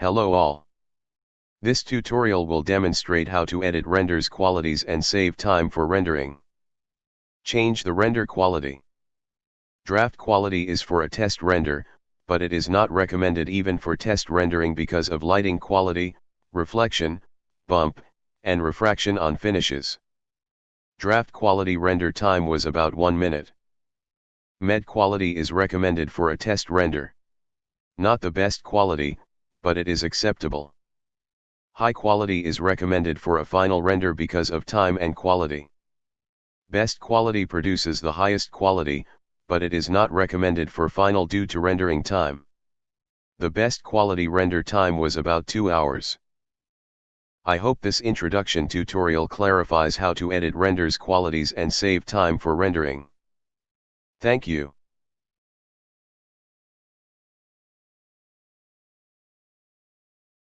Hello all. This tutorial will demonstrate how to edit renders qualities and save time for rendering. Change the render quality. Draft quality is for a test render, but it is not recommended even for test rendering because of lighting quality, reflection, bump, and refraction on finishes. Draft quality render time was about 1 minute. Med quality is recommended for a test render. Not the best quality, but it is acceptable. High quality is recommended for a final render because of time and quality. Best quality produces the highest quality, but it is not recommended for final due to rendering time. The best quality render time was about 2 hours. I hope this introduction tutorial clarifies how to edit renders qualities and save time for rendering. Thank you.